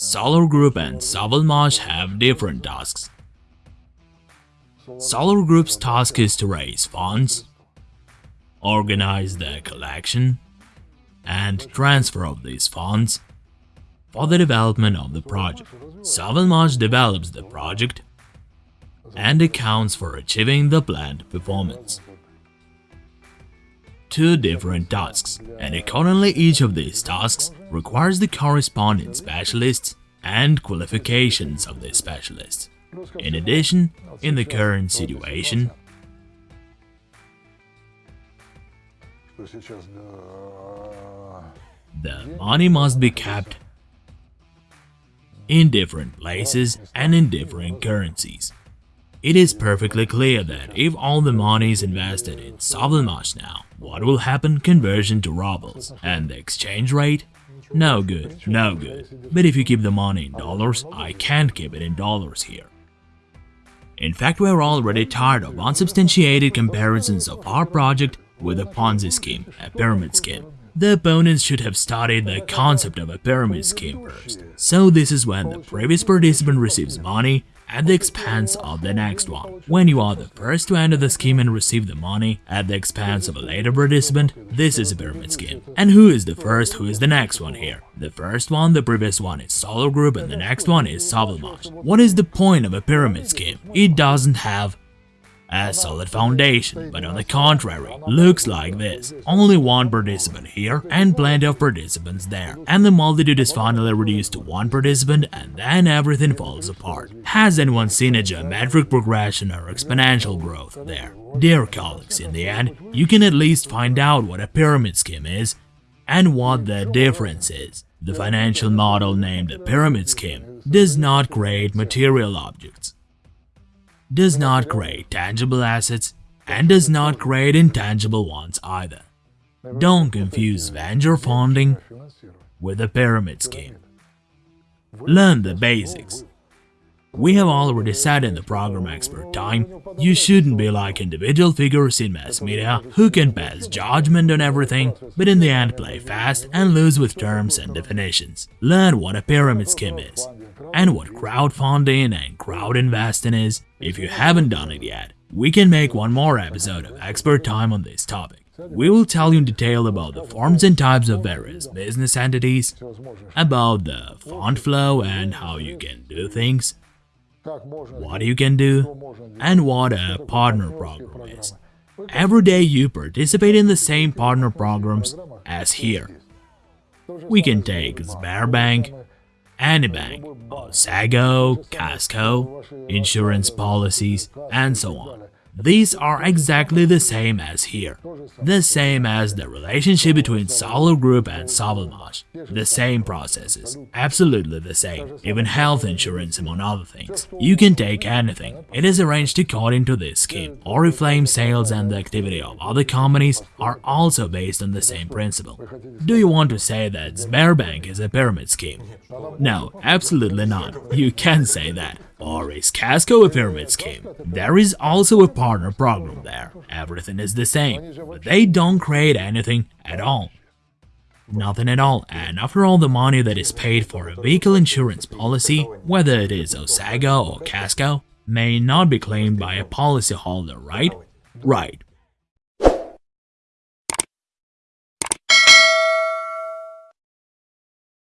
Solar Group and Savalmash have different tasks. Solar Group's task is to raise funds, organize the collection, and transfer of these funds for the development of the project. Savalmash develops the project and accounts for achieving the planned performance. Two different tasks, and accordingly each of these tasks requires the corresponding specialists and qualifications of the specialists. In addition, in the current situation, the money must be kept in different places and in different currencies. It is perfectly clear that if all the money is invested in Savalmash now, what will happen? Conversion to rubles. And the exchange rate? No good, no good. But if you keep the money in dollars, I can't keep it in dollars here. In fact, we're already tired of unsubstantiated comparisons of our project with a Ponzi scheme, a pyramid scheme. The opponents should have studied the concept of a pyramid scheme first. So this is when the previous participant receives money at the expense of the next one. When you are the first to enter the scheme and receive the money at the expense of a later participant, this is a pyramid scheme. And who is the first, who is the next one here? The first one, the previous one is Solar Group and the next one is Savalmash. What is the point of a pyramid scheme? It doesn't have a solid foundation, but on the contrary, looks like this. Only one participant here and plenty of participants there, and the multitude is finally reduced to one participant and then everything falls apart. Has anyone seen a geometric progression or exponential growth there? Dear colleagues, in the end, you can at least find out what a pyramid scheme is and what the difference is. The financial model named a pyramid scheme does not create material objects does not create tangible assets and does not create intangible ones either. Don't confuse venture funding with a pyramid scheme. Learn the basics. We have already said in the program expert time, you shouldn't be like individual figures in mass media who can pass judgment on everything, but in the end play fast and lose with terms and definitions. Learn what a pyramid scheme is, and what crowdfunding and crowd investing is. If you haven't done it yet, we can make one more episode of Expert Time on this topic. We will tell you in detail about the forms and types of various business entities, about the fund flow and how you can do things, what you can do, and what a partner program is. Every day you participate in the same partner programs as here. We can take Sberbank, Anybank, Osago, Casco, insurance policies, and so on. These are exactly the same as here, the same as the relationship between Solar Group and Savalmash, the same processes, absolutely the same, even health insurance among other things. You can take anything, it is arranged according to this scheme. Oriflame sales and the activity of other companies are also based on the same principle. Do you want to say that Sberbank is a pyramid scheme? No, absolutely not, you can't say that. Or is Casco a pyramid scheme? There is also a partner program there. Everything is the same, but they don't create anything at all. Nothing at all, and after all the money that is paid for a vehicle insurance policy, whether it is Osago or Casco, may not be claimed by a policyholder, right? Right,